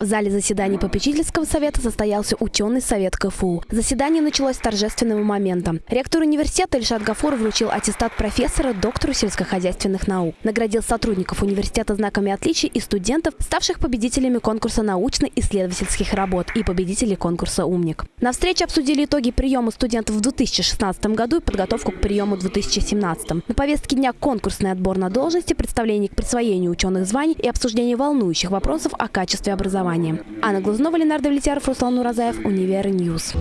В зале заседаний попечительского совета состоялся ученый совет КФУ. Заседание началось с торжественного момента. Ректор университета Ильшат Гафур вручил аттестат профессора доктору сельскохозяйственных наук. Наградил сотрудников университета знаками отличий и студентов, ставших победителями конкурса научно-исследовательских работ и победителей конкурса «Умник». На встрече обсудили итоги приема студентов в 2016 году и подготовку к приему в 2017. На повестке дня конкурсный отбор на должности, представление к присвоению ученых званий и обсуждение волнующих вопросов о качестве образования. Анна Глазнова, Ленар Давлетьяров, Руслан Уразаев, Универ News.